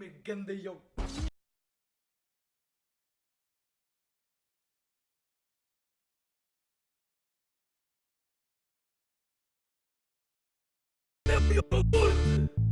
में गंदे योग ¡Me por!